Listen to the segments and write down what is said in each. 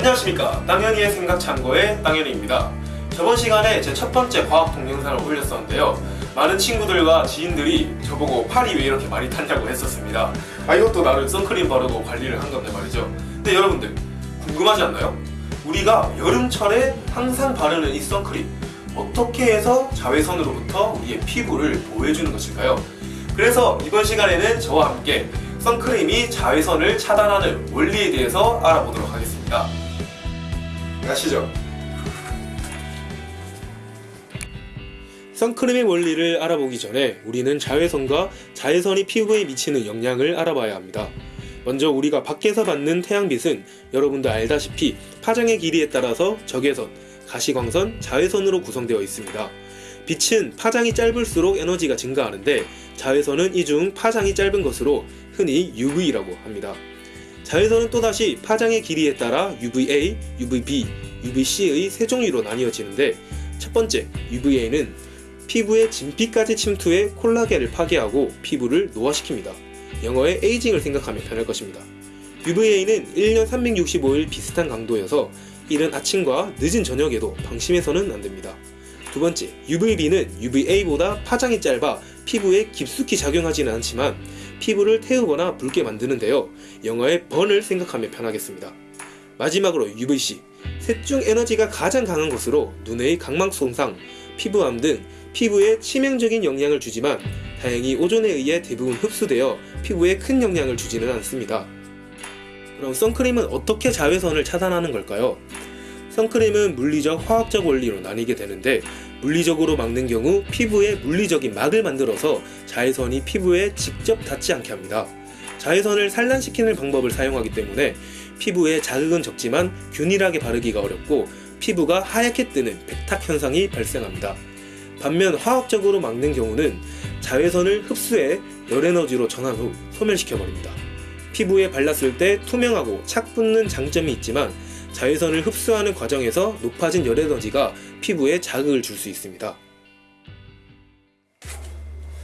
안녕하십니까 땅현이의 생각 참고의 땅현이입니다 저번 시간에 제 첫 번째 과학 동영상을 올렸었는데요 많은 친구들과 지인들이 저보고 팔이 왜 이렇게 많이 탔냐고 했었습니다 아 이것도 나름 선크림 바르고 관리를 한 건데 말이죠 근데 여러분들 궁금하지 않나요? 우리가 여름철에 항상 바르는 이 선크림 어떻게 해서 자외선으로부터 우리의 피부를 보호해주는 것일까요? 그래서 이번 시간에는 저와 함께 선크림이 자외선을 차단하는 원리에 대해서 알아보도록 하겠습니다. 가시죠. 선크림의 원리를 알아보기 전에 우리는 자외선과 자외선이 피부에 미치는 영향을 알아봐야 합니다. 먼저 우리가 밖에서 받는 태양빛은 여러분도 알다시피 파장의 길이에 따라서 적외선, 가시광선, 자외선으로 구성되어 있습니다. 빛은 파장이 짧을수록 에너지가 증가하는데 자외선은 이 중 파장이 짧은 것으로 흔히 UV라고 합니다. 자외선은 또다시 파장의 길이에 따라 UVA, UVB, UVC의 세 종류로 나뉘어지는데 첫 번째 UVA는 피부에 진피까지 침투해 콜라겐을 파괴하고 피부를 노화시킵니다. 영어의 에이징을 생각하면 편할 것입니다. UVA는 1년 365일 비슷한 강도여서 이른 아침과 늦은 저녁에도 방심해서는 안됩니다. 두 번째, UVB는 UVA보다 파장이 짧아 피부에 깊숙이 작용하지는 않지만 피부를 태우거나 붉게 만드는데요. 영어의 번을 생각하면 편하겠습니다. 마지막으로 UVC, 셋 중 에너지가 가장 강한 것으로 눈의 각막 손상, 피부암 등 피부에 치명적인 영향을 주지만 다행히 오존에 의해 대부분 흡수되어 피부에 큰 영향을 주지는 않습니다. 그럼 선크림은 어떻게 자외선을 차단하는 걸까요? 선크림은 물리적, 화학적 원리로 나뉘게 되는데 물리적으로 막는 경우 피부에 물리적인 막을 만들어서 자외선이 피부에 직접 닿지 않게 합니다. 자외선을 산란시키는 방법을 사용하기 때문에 피부에 자극은 적지만 균일하게 바르기가 어렵고 피부가 하얗게 뜨는 백탁 현상이 발생합니다. 반면 화학적으로 막는 경우는 자외선을 흡수해 열에너지로 전환 후 소멸시켜버립니다. 피부에 발랐을 때 투명하고 착 붙는 장점이 있지만 자외선을 흡수하는 과정에서 높아진 열에너지가 피부에 자극을 줄 수 있습니다.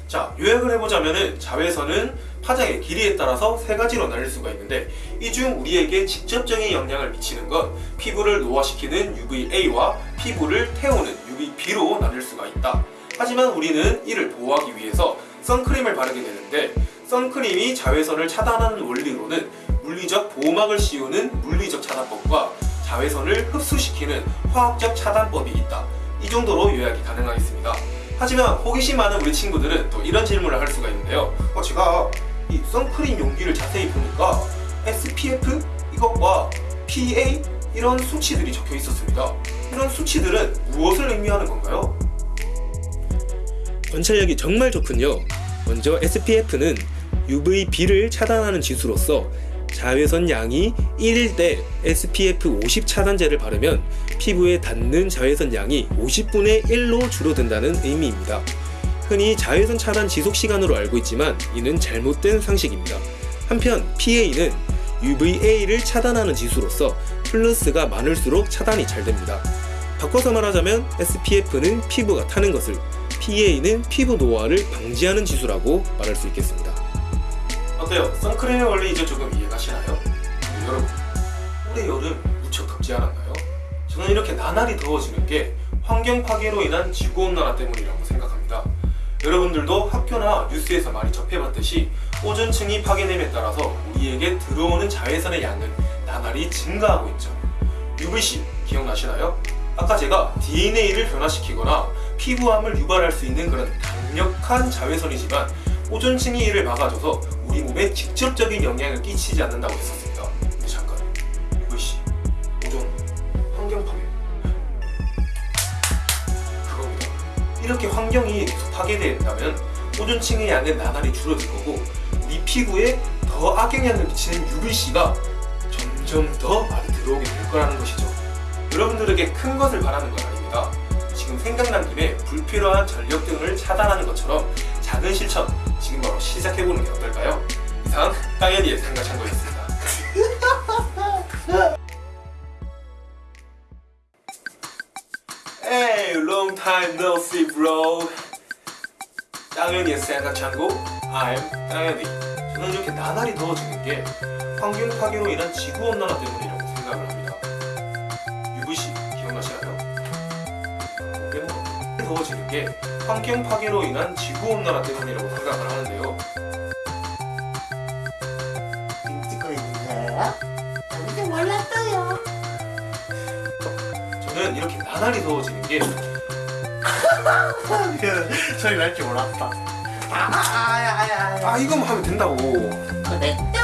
자, 요약을 해보자면 자외선은 파장의 길이에 따라서 세 가지로 나뉠 수가 있는데 이 중 우리에게 직접적인 영향을 미치는 건 피부를 노화시키는 UVA와 피부를 태우는 UVB로 나뉠 수가 있다. 하지만 우리는 이를 보호하기 위해서 선크림을 바르게 되는데 선크림이 자외선을 차단하는 원리로는 물리적 보호막을 씌우는 물리적 차단법과 자외선을 흡수시키는 화학적 차단법이 있다. 이 정도로 요약이 가능하겠습니다. 하지만 호기심 많은 우리 친구들은 또 이런 질문을 할 수가 있는데요. 어, 제가 이 선크림 용기를 자세히 보니까 SPF 이것과 PA 이런 수치들이 적혀 있었습니다. 이런 수치들은 무엇을 의미하는 건가요? 관찰력이 정말 좋군요. 먼저 SPF는 UVB를 차단하는 지수로서 자외선 양이 1일 때 SPF 50 차단제를 바르면 피부에 닿는 자외선 양이 50분의 1로 줄어든다는 의미입니다. 흔히 자외선 차단 지속 시간으로 알고 있지만 이는 잘못된 상식입니다. 한편 PA는 UVA를 차단하는 지수로서 플러스가 많을수록 차단이 잘 됩니다. 바꿔서 말하자면 SPF는 피부가 타는 것을 PA는 피부 노화를 방지하는 지수라고 말할 수 있겠습니다. 어때요? 선크림의 원리 이제 조금 이해가시나요? 네, 여러분, 올해 여름 무척 덥지 않았나요? 저는 이렇게 나날이 더워지는 게 환경 파괴로 인한 지구온난화 때문이라고 생각합니다. 여러분들도 학교나 뉴스에서 많이 접해봤듯이 오존층이 파괴됨에 따라서 우리에게 들어오는 자외선의 양은 나날이 증가하고 있죠. UVC 기억나시나요? 아까 제가 DNA를 변화시키거나 피부암을 유발할 수 있는 그런 강력한 자외선이지만 오존층이 이를 막아줘서 우리 몸에 직접적인 영향을 끼치지 않는다고 했었습니다. 근데 잠깐, UVC, 오존, 환경 파괴 그겁니다. 이렇게 환경이 계속 파괴된다면 오존층의 양은 나날이 줄어들 거고 우리 피부에 더 악영향을 미치는 UVC가 점점 더 많이 들어오게 될 거라는 것이죠. 여러분들에게 큰 것을 바라는 건 아닙니다. 지금 생각난 김에 불필요한 전력 등을 차단하는 것처럼 작은 실천 지금 바로 시작해보는 게 어떨까요? 이상 땅에리의 상가 참고였습니다 Hey, long time no see, bro. 땅에리의 상가 참고, I'm 땅에리. 저는 이렇게 나날이 더워지는 게 환경 파괴로 인한 지구 온난화 때문이라고 생각을 합니다. UVC 기억나시나요? 뭐, 더워지는 게 환경 파괴로 인한 지구 온난화 때문이라고 생각을 하는데요. 찍고 있는데요? 저는 몰랐어요. 저는 이렇게 나날이 더워지는 게 소리 날줄 몰랐다. 아야야야. 아 이거만 하면 된다고. 그내 때